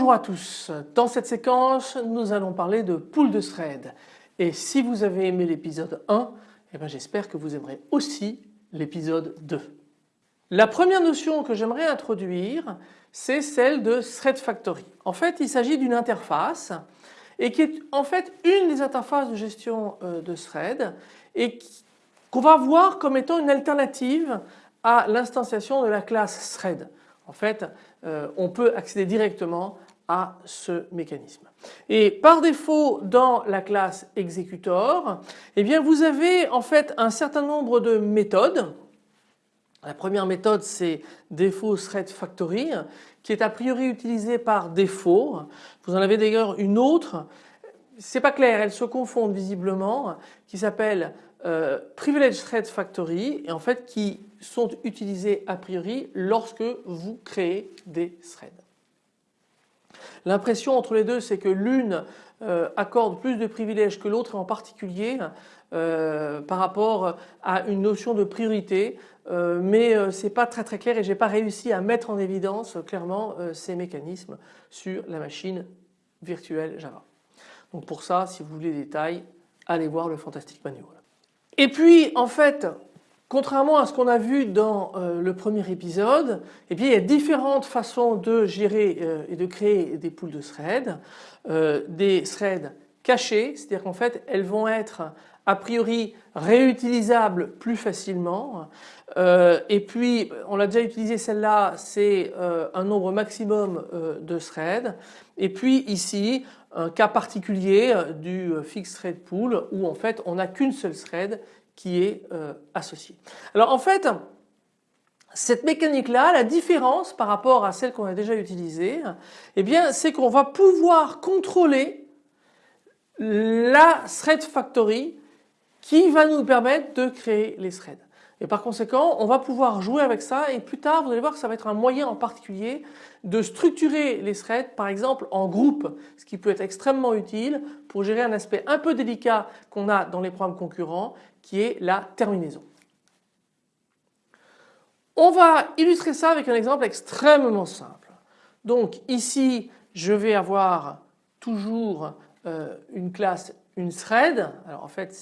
Bonjour à tous, dans cette séquence nous allons parler de pool de thread et si vous avez aimé l'épisode 1 eh ben, j'espère que vous aimerez aussi l'épisode 2. La première notion que j'aimerais introduire c'est celle de Thread Factory. En fait il s'agit d'une interface et qui est en fait une des interfaces de gestion euh, de thread et qu'on va voir comme étant une alternative à l'instanciation de la classe thread. En fait euh, on peut accéder directement à ce mécanisme. Et par défaut dans la classe executor, eh bien vous avez en fait un certain nombre de méthodes. La première méthode c'est défaut thread factory qui est a priori utilisée par défaut. Vous en avez d'ailleurs une autre, c'est pas clair, elles se confondent visiblement, qui s'appelle euh, privilege thread factory et en fait qui sont utilisées a priori lorsque vous créez des threads. L'impression entre les deux c'est que l'une euh, accorde plus de privilèges que l'autre et en particulier euh, par rapport à une notion de priorité euh, mais c'est pas très très clair et j'ai pas réussi à mettre en évidence clairement ces mécanismes sur la machine virtuelle Java. Donc pour ça si vous voulez des détails allez voir le Fantastic Manual. Et puis en fait Contrairement à ce qu'on a vu dans euh, le premier épisode, eh bien, il y a différentes façons de gérer euh, et de créer des poules de threads. Euh, des threads cachés, c'est-à-dire qu'en fait elles vont être a priori réutilisables plus facilement. et puis on l'a déjà utilisé celle-là, c'est un nombre maximum de threads. Et puis ici un cas particulier du fixed thread pool où en fait on n'a qu'une seule thread qui est euh, associé. Alors en fait, cette mécanique-là, la différence par rapport à celle qu'on a déjà utilisée, eh bien c'est qu'on va pouvoir contrôler la thread factory qui va nous permettre de créer les threads. Et par conséquent, on va pouvoir jouer avec ça et plus tard, vous allez voir que ça va être un moyen en particulier de structurer les threads, par exemple en groupe, ce qui peut être extrêmement utile pour gérer un aspect un peu délicat qu'on a dans les programmes concurrents, qui est la terminaison. On va illustrer ça avec un exemple extrêmement simple. Donc ici, je vais avoir toujours euh, une classe, une thread. Alors en fait,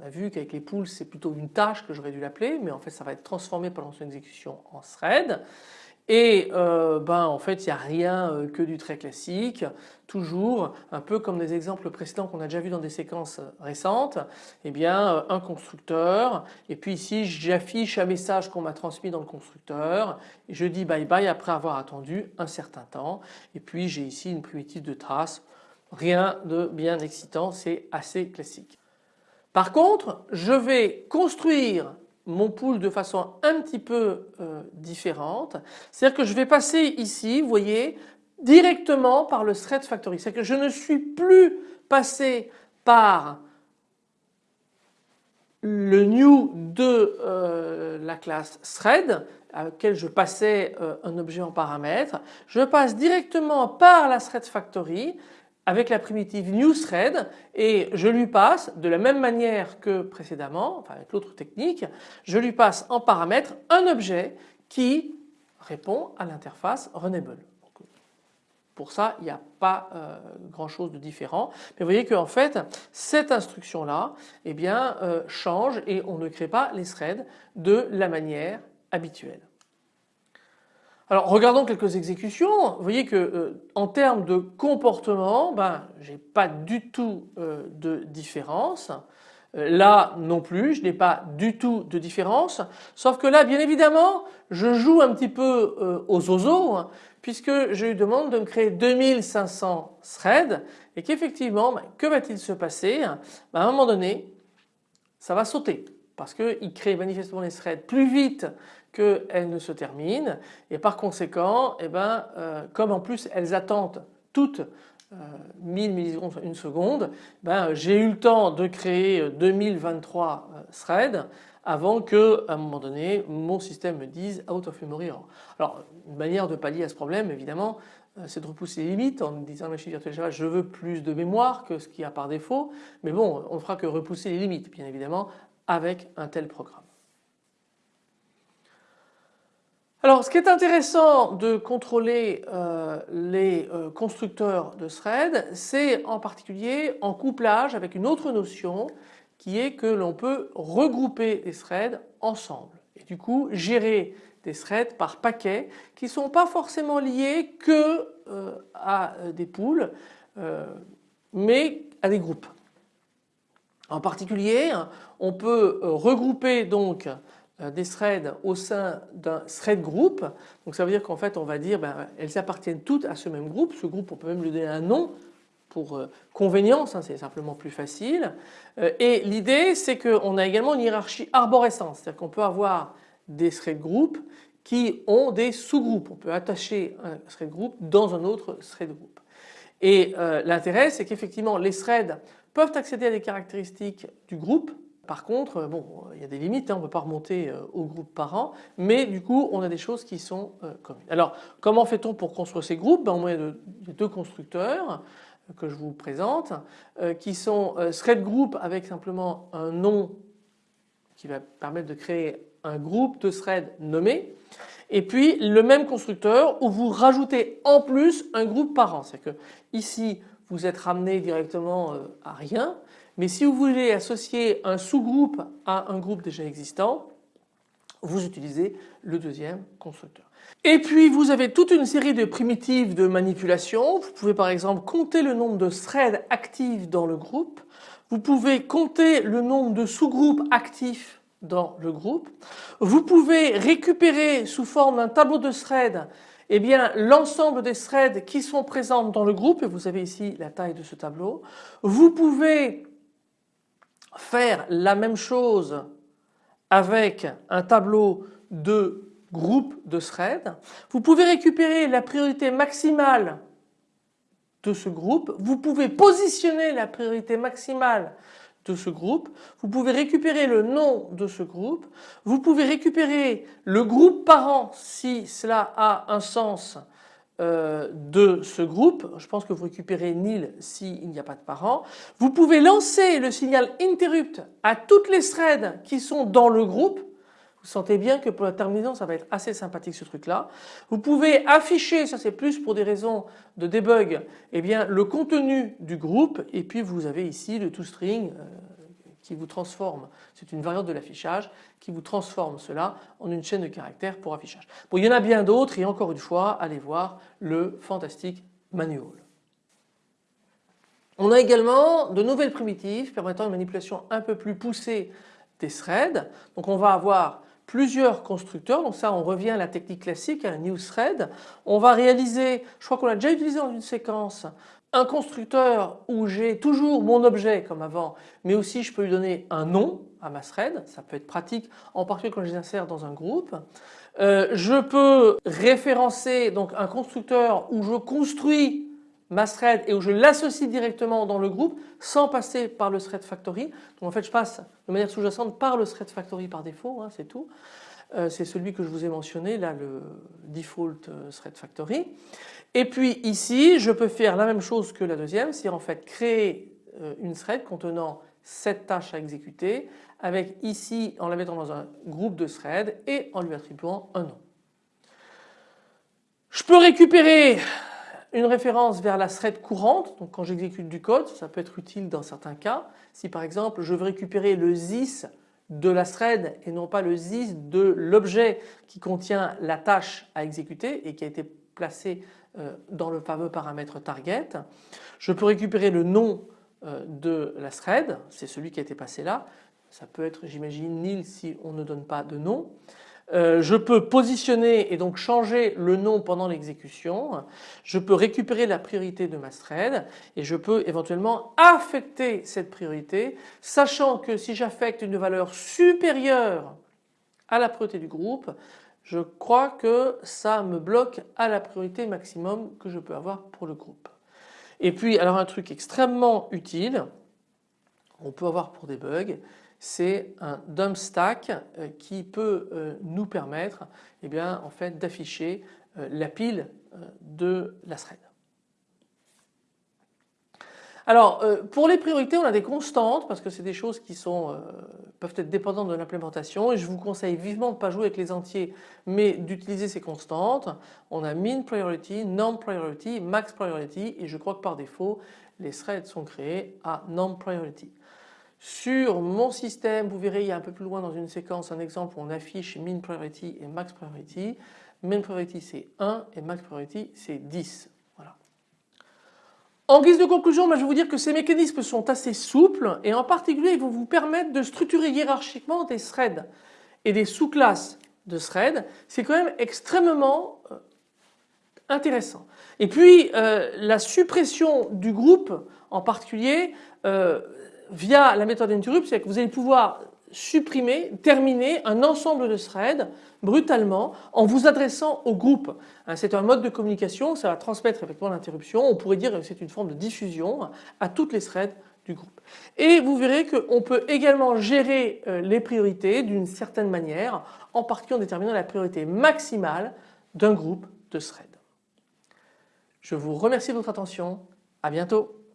on a vu qu'avec les pools c'est plutôt une tâche que j'aurais dû l'appeler mais en fait ça va être transformé pendant son exécution en thread et euh, ben en fait il n'y a rien euh, que du très classique. Toujours un peu comme des exemples précédents qu'on a déjà vu dans des séquences récentes eh bien euh, un constructeur. Et puis ici j'affiche un message qu'on m'a transmis dans le constructeur. Je dis bye bye après avoir attendu un certain temps. Et puis j'ai ici une primitive de trace rien de bien excitant c'est assez classique. Par contre, je vais construire mon pool de façon un petit peu euh, différente. C'est-à-dire que je vais passer ici, vous voyez, directement par le thread factory. C'est-à-dire que je ne suis plus passé par le new de euh, la classe thread à laquelle je passais euh, un objet en paramètre. Je passe directement par la thread factory avec la primitive newthread et je lui passe de la même manière que précédemment, enfin avec l'autre technique, je lui passe en paramètre un objet qui répond à l'interface Runnable. Pour ça, il n'y a pas euh, grand chose de différent. Mais vous voyez qu'en fait, cette instruction-là eh bien, euh, change et on ne crée pas les threads de la manière habituelle. Alors regardons quelques exécutions. Vous voyez que euh, en termes de comportement, ben, j'ai pas du tout euh, de différence. Euh, là non plus, je n'ai pas du tout de différence. Sauf que là, bien évidemment, je joue un petit peu aux oiseaux hein, puisque je lui demande de me créer 2500 threads et qu'effectivement, ben, que va-t-il se passer? Ben, À un moment donné, ça va sauter parce qu'il crée manifestement les threads plus vite qu'elles ne se terminent et par conséquent eh ben, euh, comme en plus elles attendent toutes 1000 euh, millisecondes, une seconde, ben, j'ai eu le temps de créer 2023 euh, threads avant que à un moment donné mon système me dise out of memory. Alors une manière de pallier à ce problème évidemment c'est de repousser les limites en disant machine virtuelle je veux plus de mémoire que ce qu'il y a par défaut mais bon on ne fera que repousser les limites bien évidemment avec un tel programme. Alors ce qui est intéressant de contrôler euh, les euh, constructeurs de threads, c'est en particulier en couplage avec une autre notion qui est que l'on peut regrouper les threads ensemble et du coup gérer des threads par paquets qui ne sont pas forcément liés que euh, à des pools mais à des groupes. En particulier on peut regrouper donc des threads au sein d'un thread group. Donc ça veut dire qu'en fait on va dire ben, elles appartiennent toutes à ce même groupe. Ce groupe on peut même lui donner un nom pour euh, convenience, hein, c'est simplement plus facile. Euh, et l'idée c'est qu'on a également une hiérarchie arborescente, c'est-à-dire qu'on peut avoir des thread group qui ont des sous-groupes. On peut attacher un thread group dans un autre thread group. Et l'intérêt c'est qu'effectivement les threads peuvent accéder à des caractéristiques du groupe par contre, euh, il y a des limites, hein, on ne peut pas remonter euh, au groupe par an, mais du coup on a des choses qui sont euh, communes. Alors comment fait-on pour construire ces groupes? Ben, Il y a deux constructeurs que je vous présente qui sont thread group avec simplement un nom qui va permettre de créer un groupe de threads nommé et puis le même constructeur où vous rajoutez en plus un groupe par an. C'est que ici vous êtes ramené directement à rien mais si vous voulez associer un sous-groupe à un groupe déjà existant, vous utilisez le deuxième constructeur. Et puis vous avez toute une série de primitives de manipulation. Vous pouvez par exemple compter le nombre de threads actifs dans le groupe. Vous pouvez compter le nombre de sous-groupes actifs dans le groupe. Vous pouvez récupérer sous forme d'un tableau de threads eh bien l'ensemble des threads qui sont présents dans le groupe et vous avez ici la taille de ce tableau. Vous pouvez faire la même chose avec un tableau de groupe de threads. Vous pouvez récupérer la priorité maximale de ce groupe. Vous pouvez positionner la priorité maximale de ce groupe. Vous pouvez récupérer le nom de ce groupe. Vous pouvez récupérer le groupe parent si cela a un sens euh, de ce groupe. Je pense que vous récupérez nil s'il n'y a pas de parents. Vous pouvez lancer le signal interrupt à toutes les threads qui sont dans le groupe. Vous sentez bien que pour la terminaison ça va être assez sympathique ce truc là. Vous pouvez afficher, ça c'est plus pour des raisons de debug, eh bien le contenu du groupe et puis vous avez ici le toString euh, qui vous transforme, c'est une variante de l'affichage, qui vous transforme cela en une chaîne de caractères pour affichage. Bon, il y en a bien d'autres et encore une fois, allez voir le fantastique manual. On a également de nouvelles primitives permettant une manipulation un peu plus poussée des threads. Donc on va avoir plusieurs constructeurs, donc ça on revient à la technique classique, à la new thread. On va réaliser, je crois qu'on l'a déjà utilisé dans une séquence, un constructeur où j'ai toujours mon objet comme avant mais aussi je peux lui donner un nom à ma thread, ça peut être pratique en particulier quand je les insère dans un groupe. Euh, je peux référencer donc un constructeur où je construis ma thread et où je l'associe directement dans le groupe sans passer par le thread factory. Donc en fait je passe de manière sous-jacente par le thread factory par défaut, hein, c'est tout. Euh, c'est celui que je vous ai mentionné là le default euh, thread factory. Et puis ici je peux faire la même chose que la deuxième, c'est en fait créer euh, une thread contenant cette tâche à exécuter avec ici en la mettant dans un groupe de threads et en lui attribuant un nom. Je peux récupérer une référence vers la thread courante, donc quand j'exécute du code, ça peut être utile dans certains cas. Si par exemple je veux récupérer le this de la thread et non pas le this de l'objet qui contient la tâche à exécuter et qui a été placé euh, dans le fameux paramètre target. Je peux récupérer le nom euh, de la thread, c'est celui qui a été passé là. Ça peut être j'imagine nil si on ne donne pas de nom. Euh, je peux positionner et donc changer le nom pendant l'exécution. Je peux récupérer la priorité de ma thread et je peux éventuellement affecter cette priorité sachant que si j'affecte une valeur supérieure à la priorité du groupe, je crois que ça me bloque à la priorité maximum que je peux avoir pour le groupe. Et puis alors un truc extrêmement utile, on peut avoir pour des bugs, c'est un dump stack euh, qui peut euh, nous permettre eh bien, en fait, d'afficher euh, la pile de la thread. Alors pour les priorités on a des constantes parce que c'est des choses qui peuvent être dépendantes de l'implémentation et je vous conseille vivement de ne pas jouer avec les entiers mais d'utiliser ces constantes. On a min priority, non priority, max priority et je crois que par défaut les threads sont créés à non priority. Sur mon système vous verrez il y a un peu plus loin dans une séquence un exemple où on affiche min priority et max priority. Min priority c'est 1 et max priority c'est 10. En guise de conclusion, je vais vous dire que ces mécanismes sont assez souples et en particulier ils vont vous permettre de structurer hiérarchiquement des threads et des sous-classes de threads. C'est quand même extrêmement euh, intéressant. Et puis euh, la suppression du groupe en particulier euh, via la méthode interrupt, c'est que vous allez pouvoir supprimer, terminer un ensemble de threads brutalement en vous adressant au groupe. Hein, c'est un mode de communication, ça va transmettre effectivement l'interruption. On pourrait dire que c'est une forme de diffusion à toutes les threads du groupe. Et vous verrez qu'on peut également gérer euh, les priorités d'une certaine manière, en particulier en déterminant la priorité maximale d'un groupe de threads. Je vous remercie de votre attention. À bientôt.